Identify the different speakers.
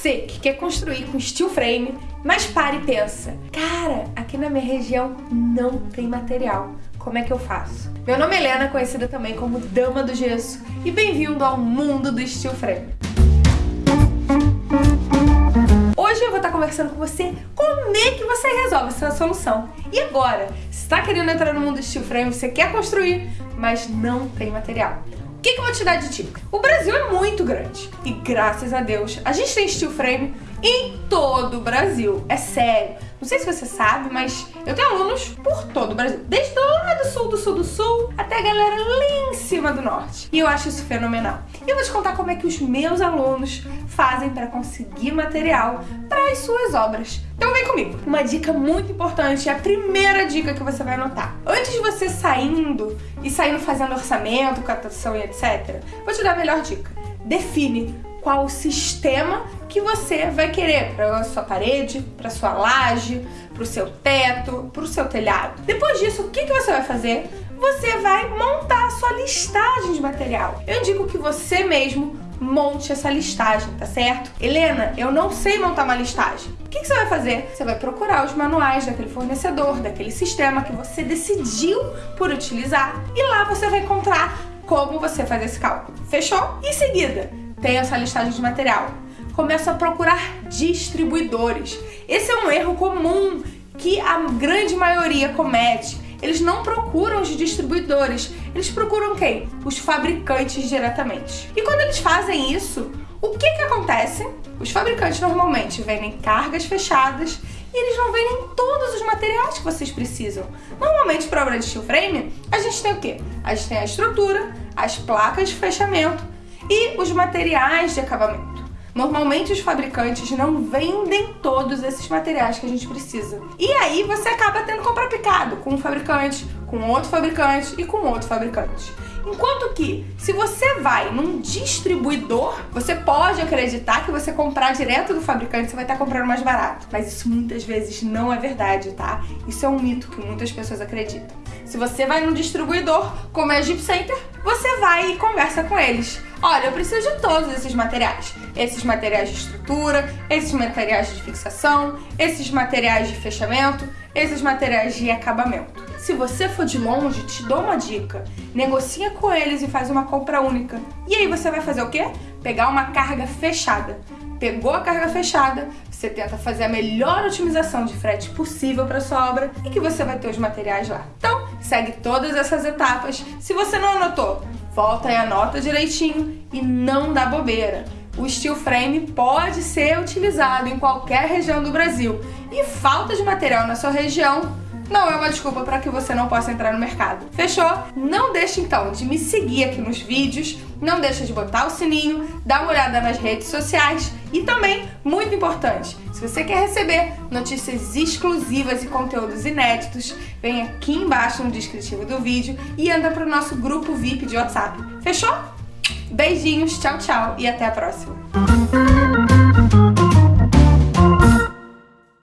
Speaker 1: você que quer construir com steel frame, mas para e pensa, cara, aqui na minha região não tem material. Como é que eu faço? Meu nome é Helena, conhecida também como Dama do Gesso, e bem-vindo ao mundo do steel frame. Hoje eu vou estar conversando com você como é que você resolve essa solução. E agora, se está querendo entrar no mundo do steel frame, você quer construir, mas não tem material. O que, que eu vou te dar de dica? O Brasil é muito grande e graças a Deus a gente tem steel frame em todo o Brasil. É sério. Não sei se você sabe, mas eu tenho alunos por todo o Brasil. Desde lá do sul, do sul, do sul, até a galera lá em cima do norte. E eu acho isso fenomenal. E eu vou te contar como é que os meus alunos fazem para conseguir material para as suas obras. Então vem comigo. Uma dica muito importante, é a primeira dica que você vai anotar. Antes de você saindo e saindo fazendo orçamento, catação e etc, vou te dar a melhor dica. Define qual o sistema que você vai querer para sua parede, para sua laje, para o seu teto, para o seu telhado. Depois disso, o que, que você vai fazer? Você vai montar a sua listagem de material. Eu indico que você mesmo monte essa listagem, tá certo? Helena, eu não sei montar uma listagem. O que, que você vai fazer? Você vai procurar os manuais daquele fornecedor, daquele sistema que você decidiu por utilizar e lá você vai encontrar como você faz esse cálculo. Fechou? Em seguida, tem essa listagem de material. Começa a procurar distribuidores. Esse é um erro comum que a grande maioria comete. Eles não procuram os distribuidores, eles procuram quem? Os fabricantes diretamente. E quando eles fazem isso, o que que acontece? Os fabricantes normalmente vendem cargas fechadas e eles não vendem todos os materiais que vocês precisam. Normalmente, para obra de steel frame, a gente tem o quê? A gente tem a estrutura, as placas de fechamento e os materiais de acabamento. Normalmente os fabricantes não vendem todos esses materiais que a gente precisa. E aí você acaba tendo que comprar picado com um fabricante, com outro fabricante e com outro fabricante. Enquanto que, se você vai num distribuidor, você pode acreditar que você comprar direto do fabricante, você vai estar comprando mais barato. Mas isso muitas vezes não é verdade, tá? Isso é um mito que muitas pessoas acreditam. Se você vai num distribuidor, como é a Jeep Center, você vai e conversa com eles. Olha, eu preciso de todos esses materiais. Esses materiais de estrutura, esses materiais de fixação, esses materiais de fechamento, esses materiais de acabamento. Se você for de longe, te dou uma dica. Negocia com eles e faz uma compra única. E aí você vai fazer o quê? Pegar uma carga fechada. Pegou a carga fechada, você tenta fazer a melhor otimização de frete possível para sua obra e que você vai ter os materiais lá. Então, segue todas essas etapas. Se você não anotou, volta e anota direitinho e não dá bobeira. O steel frame pode ser utilizado em qualquer região do Brasil e falta de material na sua região não é uma desculpa para que você não possa entrar no mercado. Fechou? Não deixe então de me seguir aqui nos vídeos, não deixe de botar o sininho, dar uma olhada nas redes sociais e também, muito importante, se você quer receber notícias exclusivas e conteúdos inéditos, vem aqui embaixo no descritivo do vídeo e anda para o nosso grupo VIP de WhatsApp. Fechou? Beijinhos, tchau, tchau e até a próxima.